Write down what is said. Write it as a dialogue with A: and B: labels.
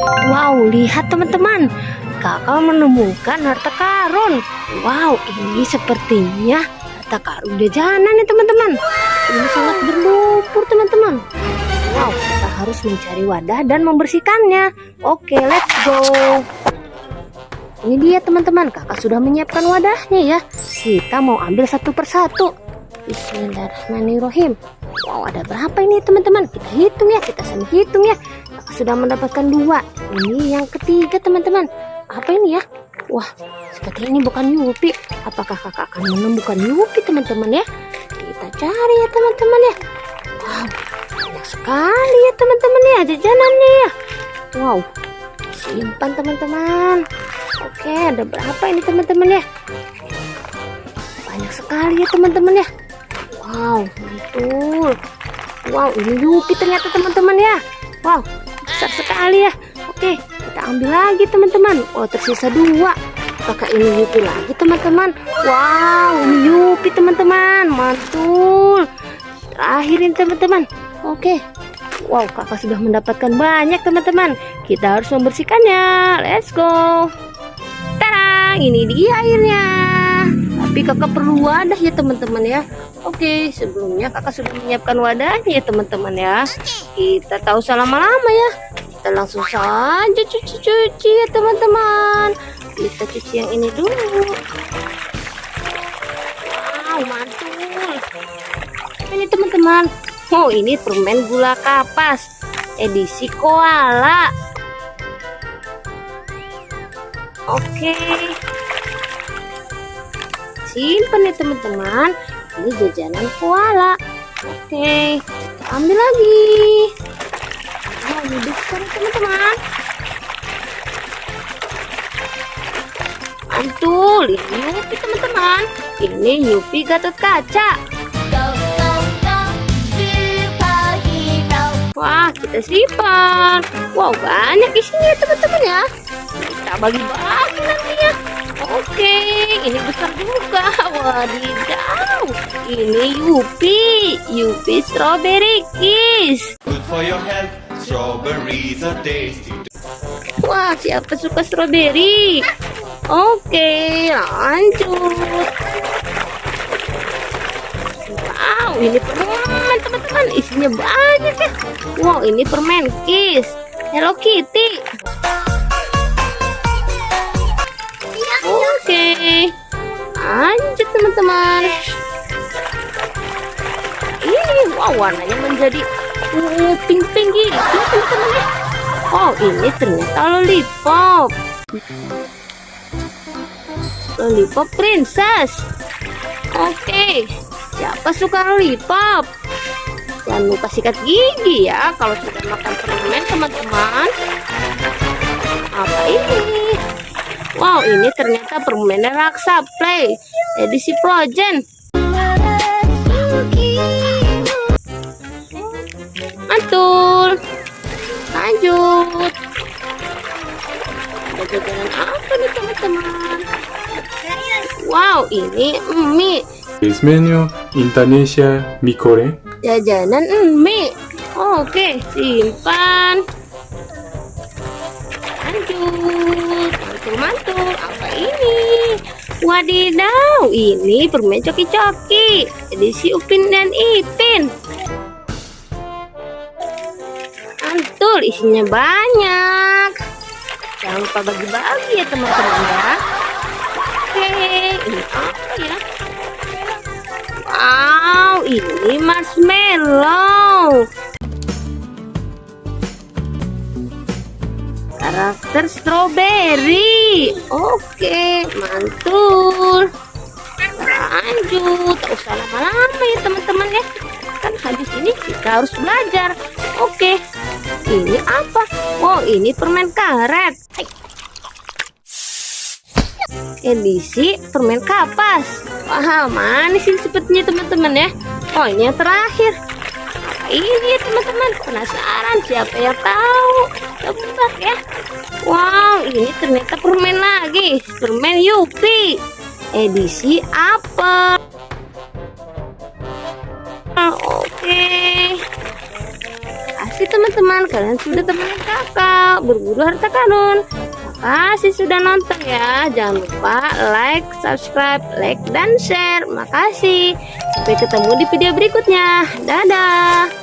A: Wow, lihat teman-teman. Kakak menemukan harta karun. Wow, ini sepertinya harta karun jajanan nih teman-teman. Ini sangat berlumpur teman-teman. Wow, kita harus mencari wadah dan membersihkannya. Oke, let's go. Ini dia teman-teman, kakak sudah menyiapkan wadahnya ya. Kita mau ambil satu persatu. Bismillahirrahmanirrahim. Wow, ada berapa ini teman-teman? Kita hitung ya, kita sama hitung ya. Kakak sudah mendapatkan dua. Ini yang ketiga teman-teman. Apa ini ya? Wah, seperti ini bukan Yupi. Apakah kakak akan menemukan Yupi teman-teman ya? Kita cari ya teman-teman ya. Wow, banyak sekali ya teman-teman ya jajanannya ya. Wow, simpan teman-teman. Oke, ada berapa ini teman-teman ya? Banyak sekali ya teman-teman ya. Wow, mantul. Wow, ini Yupi ternyata teman-teman ya. Wow, besar sekali ya. Oke, kita ambil lagi teman-teman. Oh, tersisa dua. Apakah ini Yupi lagi teman-teman? Wow, ini Yupi teman-teman. Mantul. Terakhir ini teman-teman. Oke. Wow, kakak sudah mendapatkan banyak teman-teman. Kita harus membersihkannya. Let's go ini dia airnya tapi kakak perlu wadah ya teman-teman ya oke sebelumnya kakak sudah menyiapkan wadahnya ya teman-teman ya. Kita tahu lama-lama ya. Kita langsung saja cuci-cuci ya teman-teman. Kita cuci yang ini dulu. Wow mantul. Ini teman-teman. Oh ini permen gula kapas. Edisi koala. Oke. Simpan ya teman-teman. Ini jajanan koala. Oke. Kita ambil lagi. Ini besar teman-teman. Mantul, ini Yupi teman-teman. Ini Yupi Gatot Kaca. Wah, kita simpan. Wow, banyak isinya teman-teman ya kita bagi-bagi nantinya oke ini besar juga. Wadidaw ini Yupi Yupi strawberry kiss. Good for your health strawberries are tasty. Wah siapa suka strawberry? Oke lanjut. Wow ini permen teman-teman. Isinya banyak ya. Wow ini permen kiss. Hello Kitty teman-teman. Ini wow warnanya menjadi uh, pink pink gitu oh ini ternyata lollipop. Lollipop princess. Oke siapa suka lollipop? Jangan lupa sikat gigi ya kalau sudah makan permen teman-teman. Apa ini? Wow, ini ternyata permen raksa play edisi Progen. Mantul. Lanjut. Ada jajanan apa nih teman-teman? Wow, ini mie.
B: This menu Indonesia mie goreng.
A: Jajanan mie. Oke, simpan. Lanjut mantul-mantul apa ini wadidaw ini permen coki-coki. Edisi Upin dan Ipin. Mantul isinya banyak. Jangan lupa bagi-bagi ya teman-teman ya. Oke ini apa ya? Wow ini marshmallow karakter strawberry oke mantul. Lanjut. Tak usah lama-lama ya teman-teman ya. Kan habis ini kita harus belajar. Oke ini apa? Oh ini permen karet. Edisi permen kapas. Wah manis ini sepertinya teman-teman ya? Oh ini yang terakhir. Ini ya teman-teman. Penasaran siapa yang tahu tebak ya. Wow ini ternyata permen lagi. Permen Yupi. Edisi apa? Oke. Kasih teman-teman. Kalian sudah teman kakak. Berburu harta karun. Makasih sudah nonton ya. Jangan lupa like subscribe like dan share. Makasih. Sampai ketemu di video berikutnya. Dadah